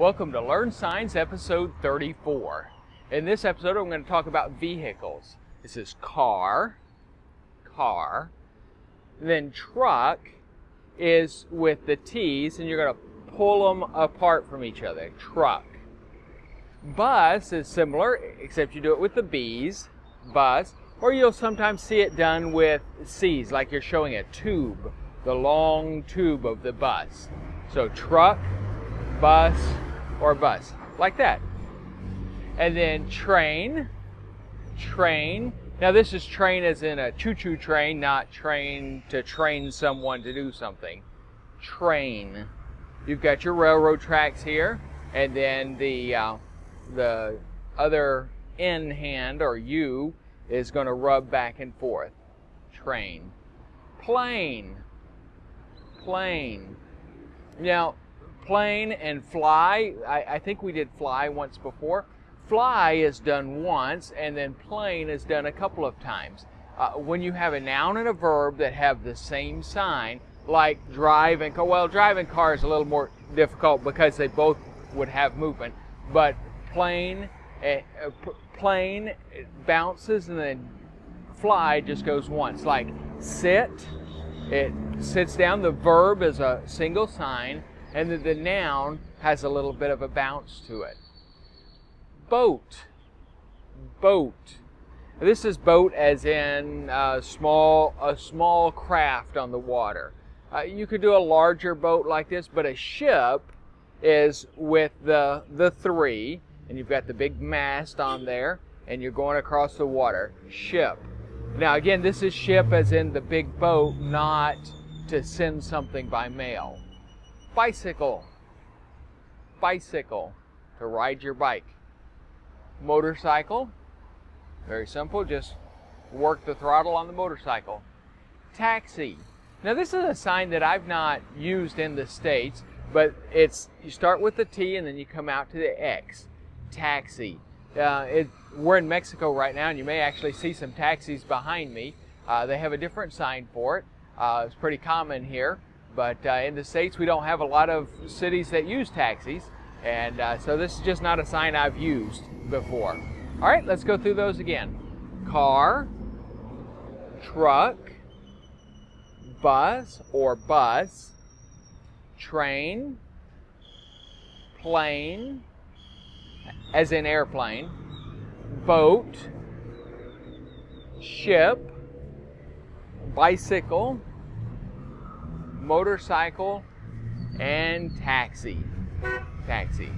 Welcome to Learn Signs episode 34. In this episode, I'm going to talk about vehicles. This is car, car. Then truck is with the T's, and you're going to pull them apart from each other. Truck. Bus is similar, except you do it with the B's, bus. Or you'll sometimes see it done with C's, like you're showing a tube, the long tube of the bus. So truck, bus, or bus, like that. And then train, train. Now this is train as in a choo-choo train, not train to train someone to do something. Train. You've got your railroad tracks here, and then the uh, the other in hand or U is going to rub back and forth. Train. Plane. Plane. Now, plane and fly, I, I, think we did fly once before. Fly is done once, and then plane is done a couple of times. Uh, when you have a noun and a verb that have the same sign, like drive and well, driving car is a little more difficult because they both would have movement, but plane, uh, plane bounces and then fly just goes once. Like sit, it sits down. The verb is a single sign and that the noun has a little bit of a bounce to it. Boat. Boat. This is boat as in a uh, small, a small craft on the water. Uh, you could do a larger boat like this, but a ship is with the, the three, and you've got the big mast on there, and you're going across the water. Ship. Now again, this is ship as in the big boat, not to send something by mail bicycle. Bicycle, to ride your bike. Motorcycle, very simple, just work the throttle on the motorcycle. Taxi. Now this is a sign that I've not used in the States, but it's, you start with the T and then you come out to the X. Taxi. Uh, it, we're in Mexico right now and you may actually see some taxis behind me. Uh, they have a different sign for it. Uh, it's pretty common here. But uh, in the States, we don't have a lot of cities that use taxis. And uh, so this is just not a sign I've used before. All right, let's go through those again. Car, truck, bus or bus, train, plane, as in airplane, boat, ship, bicycle, motorcycle, and taxi. Taxi.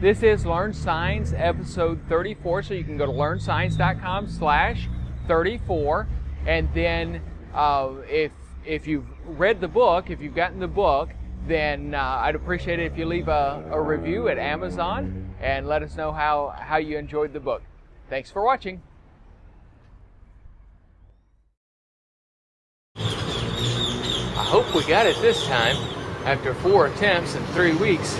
This is Learn Signs episode 34, so you can go to learnsigns.com slash 34, and then uh, if if you've read the book, if you've gotten the book, then uh, I'd appreciate it if you leave a, a review at Amazon and let us know how, how you enjoyed the book. Thanks for watching. Hope we got it this time after four attempts in three weeks.